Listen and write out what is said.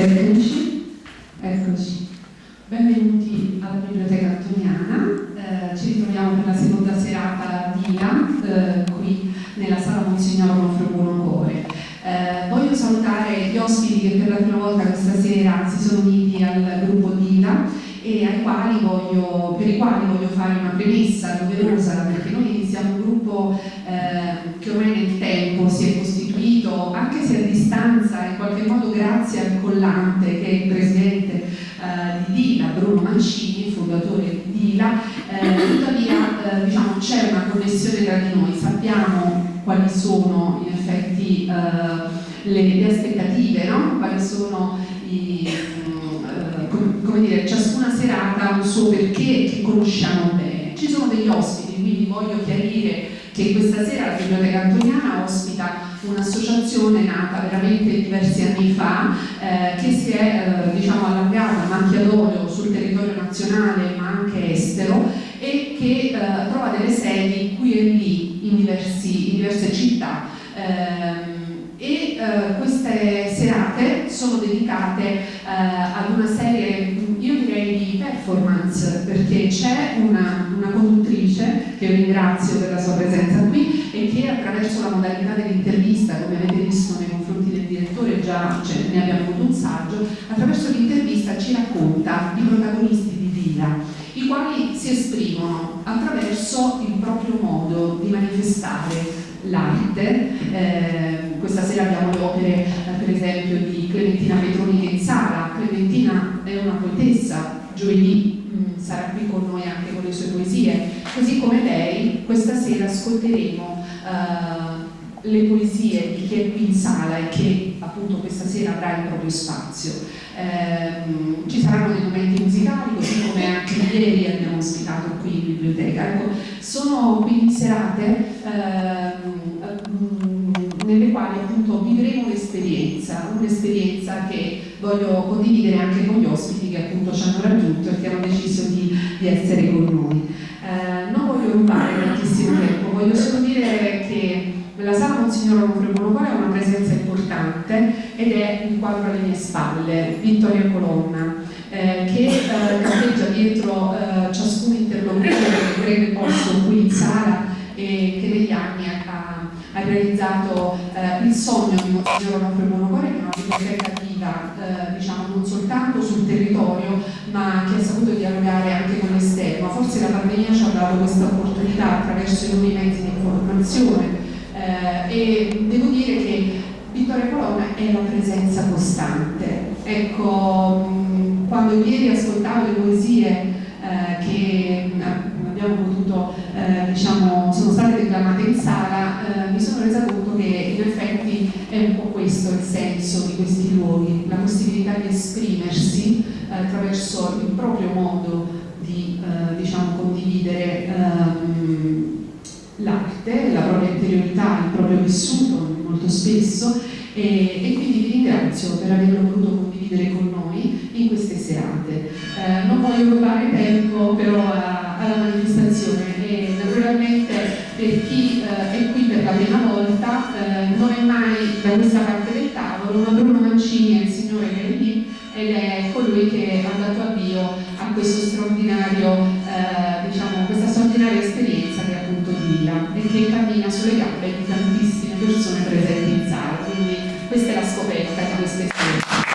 tecnici, eccoci. Benvenuti alla Biblioteca Antoniana, eh, ci ritroviamo per la seconda serata di ILA, eh, qui nella sala Monsignor Onofre Buonocore. Eh, voglio salutare gli ospiti che per la prima volta questa sera si sono uniti al gruppo DILA e quali voglio, per i quali voglio fare una premessa doverosa perché noi siamo un gruppo eh, che ormai nel tempo si è costituito anche se a distanza in qualche modo grazie al collante che è il presidente eh, di Dila, Bruno Mancini, fondatore di Dila, eh, tuttavia eh, diciamo, c'è una connessione tra di noi, sappiamo quali sono in effetti eh, le, le, aspettative, no? quali sono i, come dire, ciascuna serata un suo perché che conosciamo bene. Ci sono degli ospiti, quindi voglio chiarire che questa sera la Biblioteca Antoniana ospita un'associazione nata veramente diversi anni fa eh, che si è eh, diciamo, allargata a macchia d'olio sul territorio nazionale ma anche estero e che eh, trova delle sedi qui e lì in, diversi, in diverse città. Ehm, e eh, queste serate sono dedicate eh, ad una serie, io direi di performance, perché c'è una, una, conduttrice che io ringrazio per la sua presenza qui e che attraverso la modalità dell'intervista, già cioè, ne abbiamo avuto un saggio, attraverso l'intervista ci racconta i protagonisti di Vila, i quali si esprimono attraverso il proprio modo di manifestare l'arte. Eh, questa sera abbiamo le opere, per esempio, di Clementina Petroni in sala. Clementina è una poetessa, giovedì mm, sarà qui con noi anche con le sue poesie. Così come lei, questa sera ascolteremo eh, le poesie di chi è qui in sala e che appunto questa sera avrà il proprio spazio. Eh, ci saranno dei momenti musicali, così come anche ieri abbiamo ospitato qui in biblioteca. Ecco, sono quindi serate eh, nelle quali appunto vivremo un'esperienza, un'esperienza che voglio condividere anche con gli ospiti che appunto ci hanno raggiunto e che hanno deciso di, di essere con noi. Eh, non voglio rubare tantissimo tempo, voglio solo dire Monsignor Onofre Monopole ha una presenza importante ed è il quadro alle mie spalle, Vittoria Colonna, eh, che eh, campeggia dietro eh, ciascun interlocutore che prende posto qui in sala e che negli anni ha, ha realizzato eh, il sogno di Monsignor Onofre Monocore, che è una biblioteca attiva eh, diciamo, non soltanto sul territorio, ma che ha saputo dialogare anche con l'esterno. Forse la pandemia ci ha dato questa opportunità attraverso i nuovi mezzi di informazione e devo dire che Vittoria Colonna è la presenza costante. Ecco, quando ieri ascoltavo le poesie eh, che abbiamo potuto, eh, diciamo, sono state declamate in sala, eh, mi sono resa conto che in effetti è un po' questo il senso di questi luoghi, la possibilità di esprimersi eh, attraverso il proprio modo di eh, diciamo, condividere ehm, l'arte, la propria interiorità, il proprio vissuto molto spesso e, e, quindi vi ringrazio per averlo voluto condividere con noi in queste serate. Eh, non voglio rubare tempo però a alla manifestazione e naturalmente per chi eh, è qui per la prima volta eh, non è mai da questa parte del tavolo, ma Bruno Mancini è il signore che è lì ed è colui che ha dato avvio a questo straordinario, e cammina sulle gambe di tantissime persone presenti in sala, quindi questa è la scoperta di queste esperienze.